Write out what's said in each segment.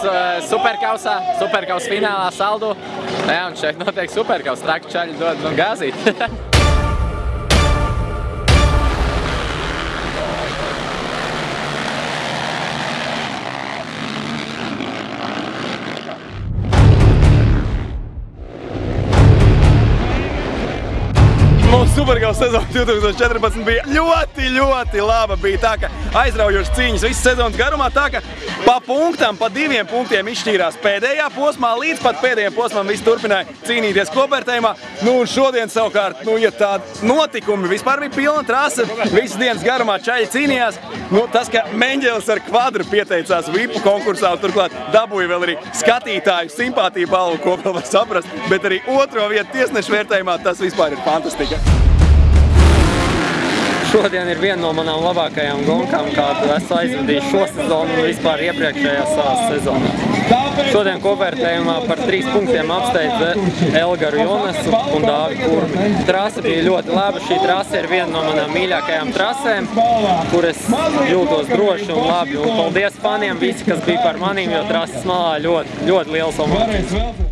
Uh, superkausā, superkaus finālā saldu. Jā, un šeit notiek superkaus. Traki čaļi dod nu, gāzīt. Mūsu supergala sezona 2014 bija ļoti, ļoti laba. Bija tā, ka aizraujošas cīņas visas sezonas garumā, tā ka pa punktam, pa diviem punktiem izšķīrās pēdējā posmā, līdz pat pēdējiem posmam visi turpināja cīnīties kopvērtējumā. Nu, un šodien savukārt, nu, ja tādi notikumi, vispār bija pilna trasa, visas dienas garumā čaļi cīnījās. Nu, tas, ka Meņģelis ar kvadru pieteicās VIPu konkursā un turklāt dabūja vēl arī skatītāju simpātiju balvu, ko vēl var saprast, bet arī otro vietu tiesnešu vērtējumā, tas vispār ir fantastika. Šodien ir viena no manām labākajām gonkām, kādu esmu aizvadījis šo sezonu un vispār iepriekšējās savās sezonās. Šodien kopvērtējumā par trīs punktiem apsteidza Elgaru Jonesu un Dāvi Kurmi. Trasa bija ļoti laba. Šī trasa ir viena no manām mīļākajām trasēm, kur es jūtos droši un labi. Un paldies faniem visi, kas bija par manīm, jo trases malā ļoti, ļoti liels omācijas.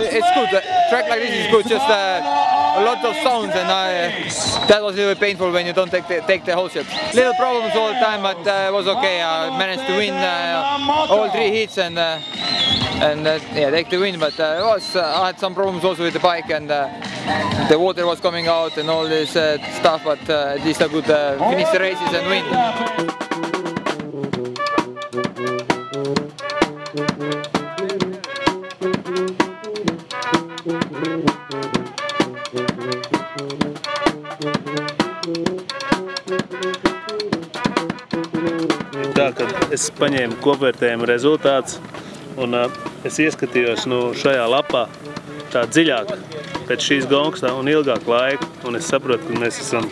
It's good. The track like this is good. Just uh, a lot of sounds, and uh, that was a little painful when you don't take the, take the whole shot. Little problems all the time, but uh, it was okay. I managed to win uh, all three heats and uh, and uh, yeah, take the win. But uh, was I had some problems also with the bike, and the water was coming out and all this stuff. But at least I could finish the races and win. Ka es paņēmu kopvērtējumu rezultātus un es ieskatījos nu, šajā lapā tā dziļāk pēc šīs gongas un ilgāk laika. Un es saprotu, ka mēs esam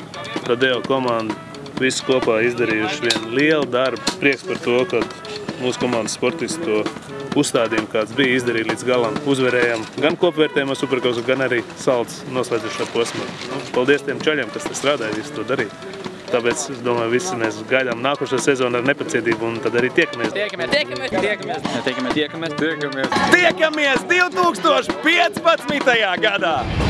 Rodeo komanda visi kopā izdarījuši vienu lielu darbu. Prieks par to, ka mūsu komandas sportisti to uzstādījumu, kāds bija, izdarīja līdz galam. Uzvarējām gan kopvērtējumā superkausu, gan arī salds noslēdzušā posmā. Nu, paldies tiem čaļiem, kas te strādāja, visu to darīja. Tāpēc es domāju, visi mēs gaidām nākošo sezonu ar nepacietību un tad arī tiekamies. Tiekamies, tiekamies, tiekamies, tiekamies, tiekamies, tiekamies. Tiekamies 2015. gadā!